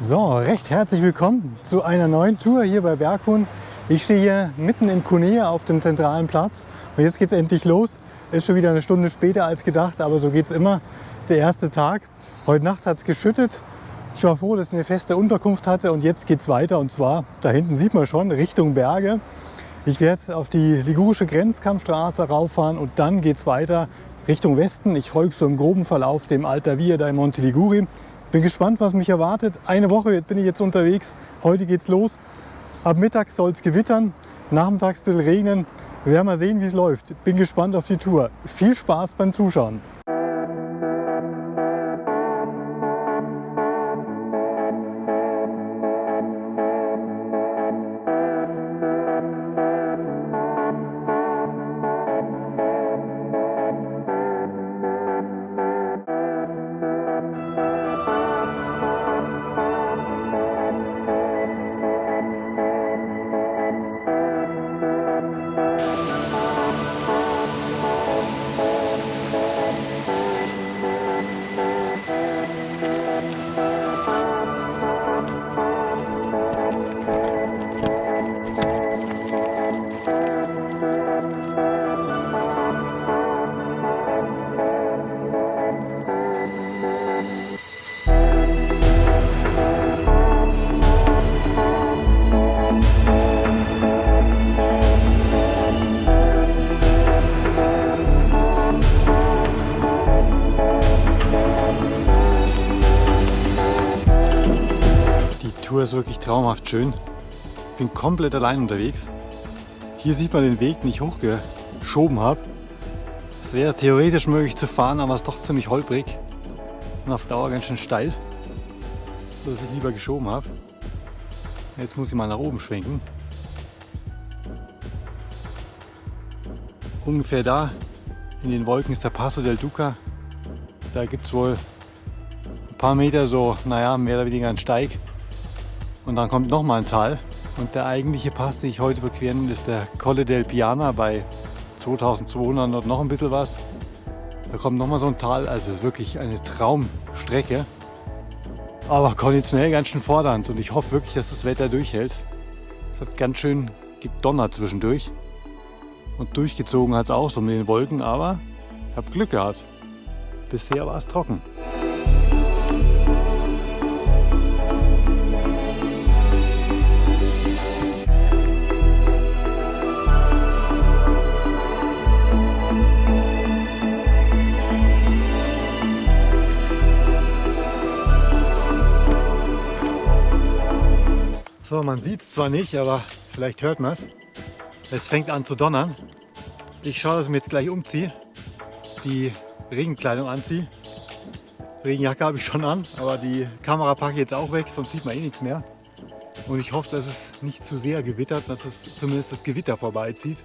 So, recht herzlich willkommen zu einer neuen Tour hier bei Berghuhn. Ich stehe hier mitten in Kunea auf dem zentralen Platz und jetzt geht es endlich los. Ist schon wieder eine Stunde später als gedacht, aber so geht es immer. Der erste Tag. Heute Nacht hat es geschüttet. Ich war froh, dass ich eine feste Unterkunft hatte und jetzt geht es weiter und zwar, da hinten sieht man schon, Richtung Berge. Ich werde auf die ligurische Grenzkammstraße rauffahren und dann geht es weiter Richtung Westen. Ich folge so im groben Verlauf dem Alta Via da in Monte Liguri. Bin gespannt, was mich erwartet. Eine Woche bin ich jetzt unterwegs. Heute geht's los. Ab Mittag soll es gewittern, nachmittags ein bisschen regnen. Wir werden mal sehen, wie es läuft. Bin gespannt auf die Tour. Viel Spaß beim Zuschauen. Traumhaft schön. Ich bin komplett allein unterwegs. Hier sieht man den Weg, den ich hochgeschoben habe. Es wäre theoretisch möglich zu fahren, aber es ist doch ziemlich holprig und auf Dauer ganz schön steil, sodass ich lieber geschoben habe. Jetzt muss ich mal nach oben schwenken. Ungefähr da in den Wolken ist der Passo del Duca. Da gibt es wohl ein paar Meter so, naja, mehr oder weniger einen Steig. Und dann kommt nochmal ein Tal. Und der eigentliche Pass, den ich heute überqueren ist der Colle del Piana bei 2200 und noch ein bisschen was. Da kommt nochmal so ein Tal, also ist wirklich eine Traumstrecke. Aber konditionell ganz schön fordernd und ich hoffe wirklich, dass das Wetter durchhält. Es hat ganz schön gedonnert zwischendurch. Und durchgezogen hat es auch so mit den Wolken, aber ich habe Glück gehabt. Bisher war es trocken. So, man sieht es zwar nicht, aber vielleicht hört man es. Es fängt an zu donnern. Ich schaue, dass ich mir jetzt gleich umziehe, die Regenkleidung anziehe. Regenjacke habe ich schon an, aber die Kamera packe ich jetzt auch weg, sonst sieht man eh nichts mehr. Und ich hoffe, dass es nicht zu sehr gewittert, dass es zumindest das Gewitter vorbeizieht.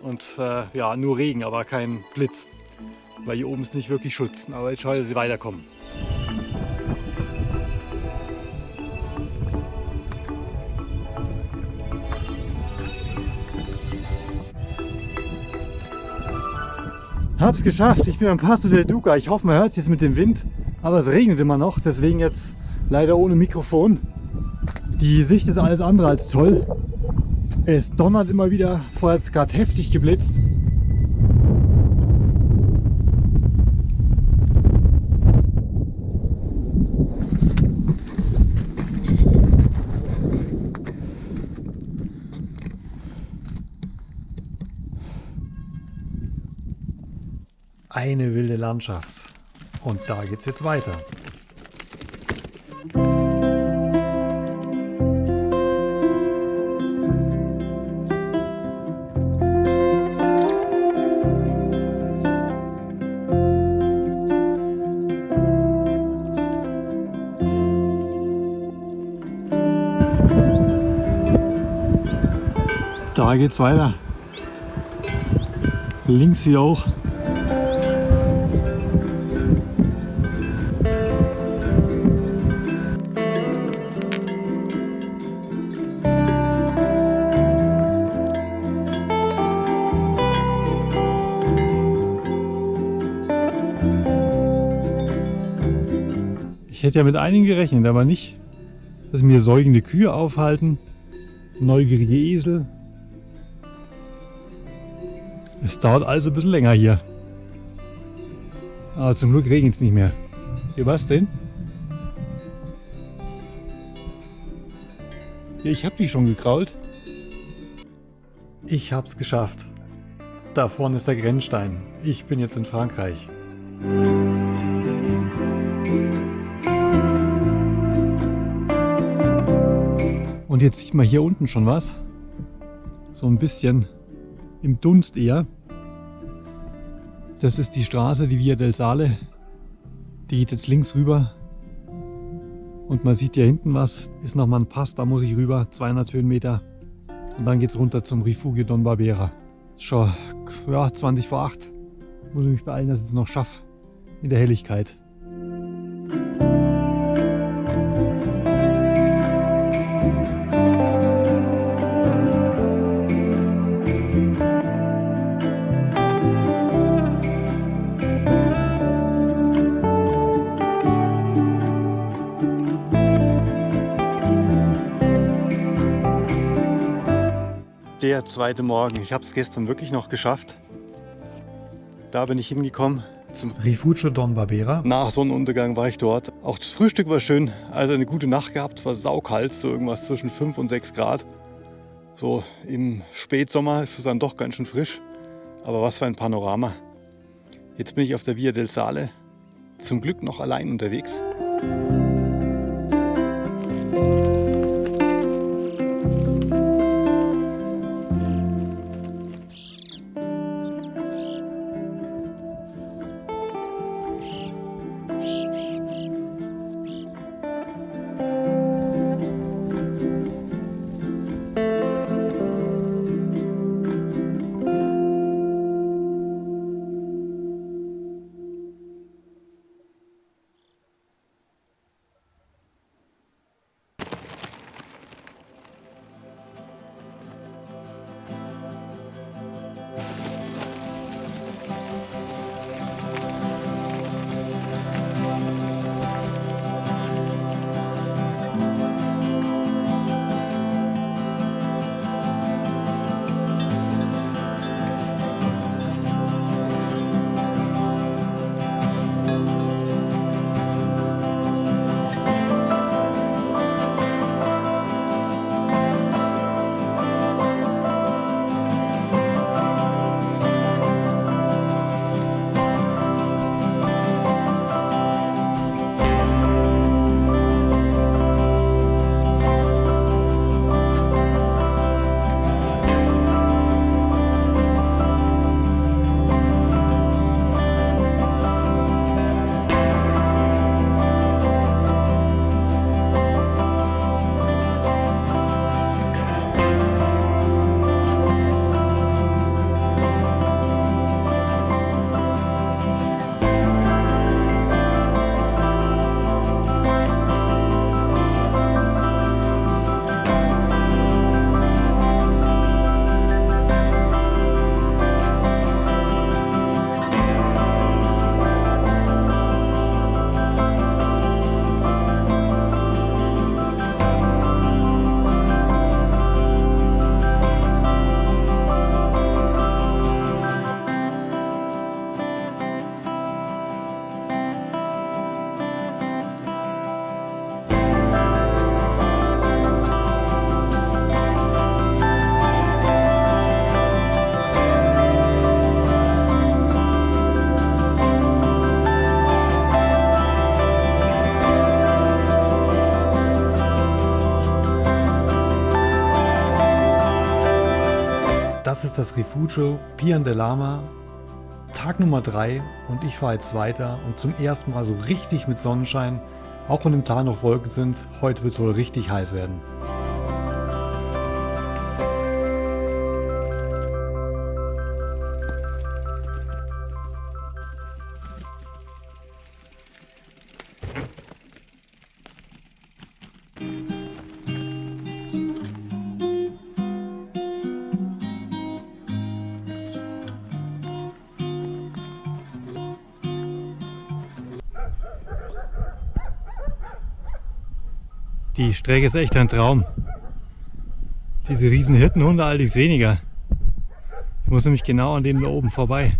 Und äh, ja, nur Regen, aber kein Blitz. Weil hier oben ist nicht wirklich Schutz. Aber jetzt schaue ich, dass sie weiterkommen. Hab's geschafft, ich bin am Passo del Duca. Ich hoffe, man hört es jetzt mit dem Wind, aber es regnet immer noch, deswegen jetzt leider ohne Mikrofon. Die Sicht ist alles andere als toll. Es donnert immer wieder, vorher hat es gerade heftig geblitzt. Eine wilde Landschaft. Und da geht es jetzt weiter. Da geht's weiter. Links wieder hoch. Ich hätte ja mit einigen gerechnet, aber nicht dass mir säugende Kühe aufhalten, neugierige Esel. Es dauert also ein bisschen länger hier. Aber zum Glück regnet es nicht mehr. Hier was denn? Ich habe die schon gekrault. Ich hab's geschafft. Da vorne ist der Grenzstein. Ich bin jetzt in Frankreich. Jetzt sieht man hier unten schon was. So ein bisschen im Dunst eher. Das ist die Straße, die Via del Sale. Die geht jetzt links rüber. Und man sieht hier hinten was. Ist nochmal ein Pass, da muss ich rüber. 200 Höhenmeter. Und dann geht es runter zum Rifugio Don Barbera. Schon ja, 20 vor 8. Muss ich mich beeilen, dass ich es noch schaffe. In der Helligkeit. Der zweite Morgen. Ich habe es gestern wirklich noch geschafft. Da bin ich hingekommen zum Rifugio Don Barbera. Nach Sonnenuntergang war ich dort. Auch das Frühstück war schön. Also eine gute Nacht gehabt. Es war saukalt, so irgendwas zwischen 5 und 6 Grad. So im Spätsommer ist es dann doch ganz schön frisch. Aber was für ein Panorama. Jetzt bin ich auf der Via del Sale. Zum Glück noch allein unterwegs. Das ist das Refugio Pian de Lama, Tag Nummer 3 und ich fahre jetzt weiter und zum ersten Mal so richtig mit Sonnenschein, auch wenn im Tal noch Wolken sind, heute wird es wohl richtig heiß werden. Die Strecke ist echt ein Traum. Diese riesen Hirtenhunde allerdings weniger. Ich muss nämlich genau an dem da oben vorbei.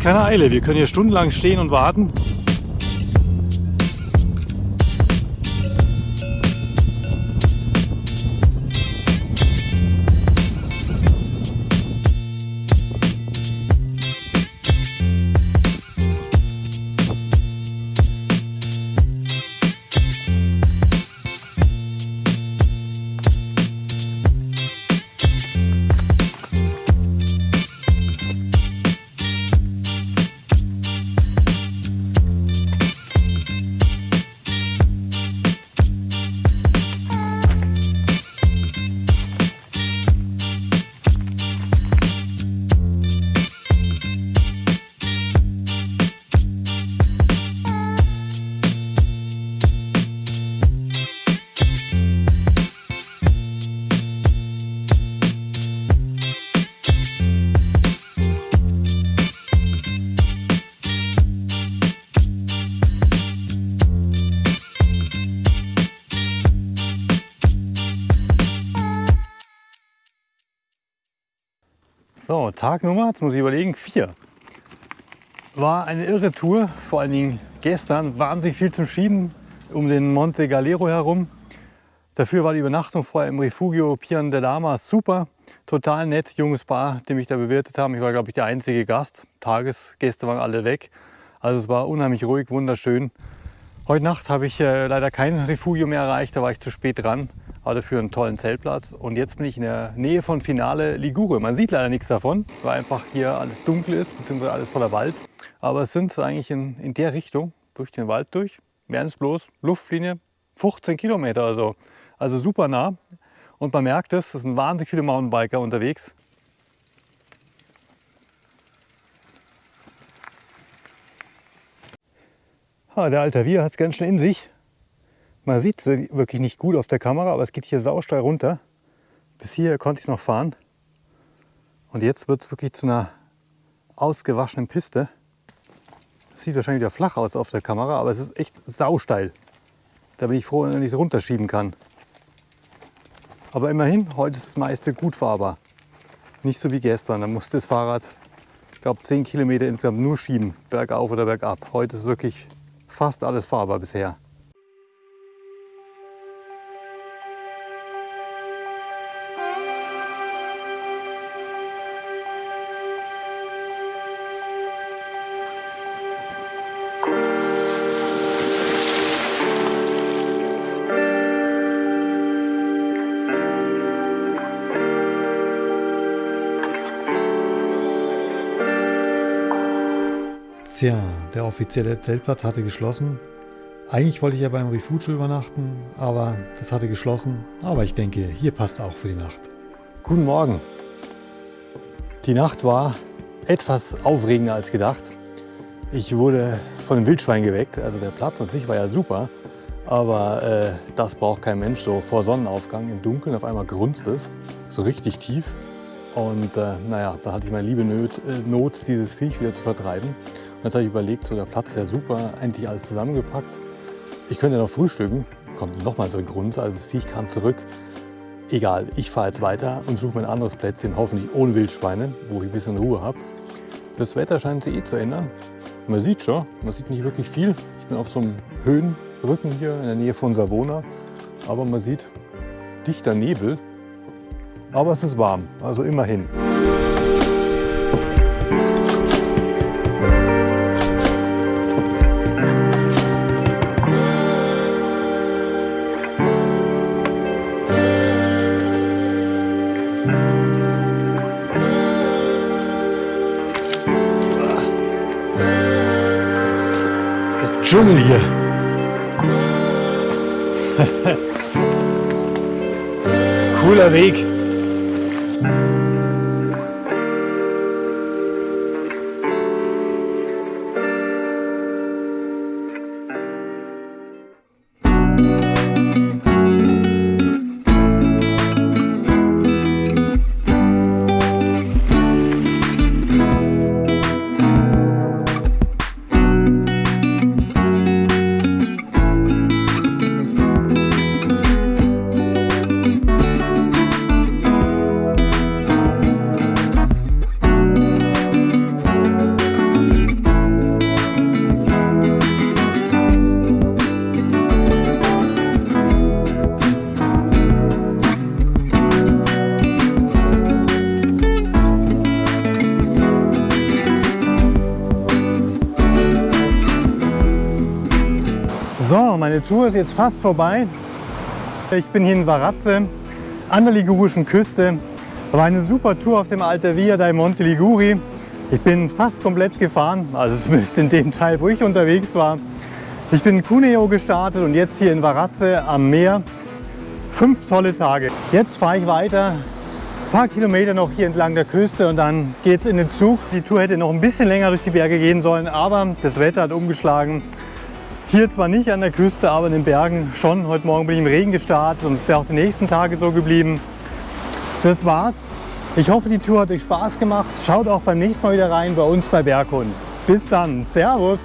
Keine Eile, wir können hier stundenlang stehen und warten. Tag Nummer, jetzt muss ich überlegen, vier. War eine irre Tour, vor allen Dingen gestern, wahnsinnig viel zum Schieben um den Monte Galero herum. Dafür war die Übernachtung vorher im Refugio Pian de Lama super. Total nett, junges Paar, die mich da bewirtet haben. Ich war, glaube ich, der einzige Gast. Tagesgäste waren alle weg. Also es war unheimlich ruhig, wunderschön. Heute Nacht habe ich äh, leider kein Refugio mehr erreicht, da war ich zu spät dran aber dafür einen tollen Zeltplatz. Und jetzt bin ich in der Nähe von Finale Ligure. Man sieht leider nichts davon, weil einfach hier alles dunkel ist, beziehungsweise alles voller Wald. Aber es sind eigentlich in, in der Richtung, durch den Wald durch, wären es bloß Luftlinie 15 Kilometer oder so. Also super nah. Und man merkt es, es sind wahnsinnig viele Mountainbiker unterwegs. Ah, der Altavier hat es ganz schön in sich. Man sieht wirklich nicht gut auf der Kamera, aber es geht hier sausteil runter. Bis hier konnte ich es noch fahren. Und jetzt wird es wirklich zu einer ausgewaschenen Piste. Das sieht wahrscheinlich wieder flach aus auf der Kamera, aber es ist echt sausteil. Da bin ich froh, wenn ich es runterschieben kann. Aber immerhin, heute ist das meiste gut fahrbar. Nicht so wie gestern, da musste das Fahrrad, ich glaube 10 Kilometer insgesamt nur schieben, bergauf oder bergab. Heute ist wirklich fast alles fahrbar bisher. Tja, der offizielle Zeltplatz hatte geschlossen. Eigentlich wollte ich ja beim Refugio übernachten, aber das hatte geschlossen. Aber ich denke, hier passt auch für die Nacht. Guten Morgen. Die Nacht war etwas aufregender als gedacht. Ich wurde von einem Wildschwein geweckt. Also der Platz an sich war ja super, aber äh, das braucht kein Mensch. So vor Sonnenaufgang im Dunkeln auf einmal grunzt es, so richtig tief. Und äh, naja, da hatte ich meine liebe Not, äh, Not, dieses Viech wieder zu vertreiben. Jetzt habe ich überlegt, so der Platz ja super, endlich alles zusammengepackt. Ich könnte noch frühstücken, kommt nochmal so ein Grund, also das Viech kam zurück. Egal, ich fahre jetzt weiter und suche mir ein anderes Plätzchen, hoffentlich ohne Wildschweine, wo ich ein bisschen Ruhe habe. Das Wetter scheint sich eh zu ändern. Man sieht schon, man sieht nicht wirklich viel. Ich bin auf so einem Höhenrücken hier in der Nähe von Savona, aber man sieht dichter Nebel. Aber es ist warm, also immerhin. Dschungel hier. Cooler Weg. Meine Tour ist jetzt fast vorbei. Ich bin hier in Varazze an der ligurischen Küste. War eine super Tour auf dem Alta Via dei Monte Liguri. Ich bin fast komplett gefahren, also zumindest in dem Teil, wo ich unterwegs war. Ich bin in Cuneo gestartet und jetzt hier in Varazze am Meer. Fünf tolle Tage. Jetzt fahre ich weiter, ein paar Kilometer noch hier entlang der Küste und dann geht es in den Zug. Die Tour hätte noch ein bisschen länger durch die Berge gehen sollen, aber das Wetter hat umgeschlagen. Hier zwar nicht an der Küste, aber in den Bergen schon. Heute Morgen bin ich im Regen gestartet und es wäre auch die nächsten Tage so geblieben. Das war's. Ich hoffe, die Tour hat euch Spaß gemacht. Schaut auch beim nächsten Mal wieder rein bei uns bei Berghund. Bis dann. Servus.